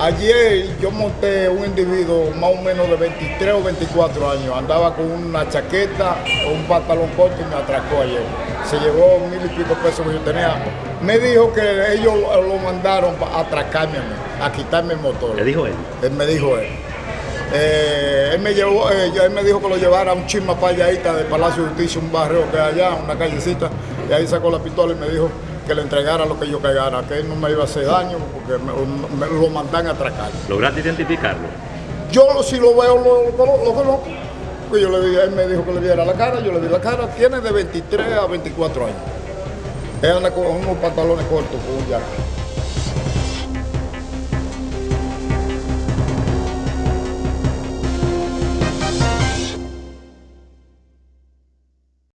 Ayer yo monté un individuo más o menos de 23 o 24 años. Andaba con una chaqueta o un pantalón corto y me atracó ayer. Se llevó mil y pico pesos que yo tenía. Me dijo que ellos lo mandaron a atracarme a mí, a quitarme el motor. ¿Le dijo él? Él me dijo él. Eh, él me llevó, eh, él me dijo que lo llevara a un chisma para allá del Palacio de Justicia, un barrio que hay allá, una callecita, y ahí sacó la pistola y me dijo que le entregara lo que yo cagara, que él no me iba a hacer daño porque me, me lo mandan a atracar. ¿Lograste identificarlo? Yo si lo veo, lo, conozco. Yo le dije, él me dijo que le viera la cara, yo le vi la cara, tiene de 23 a 24 años. Él anda con unos pantalones cortos, con un jacket.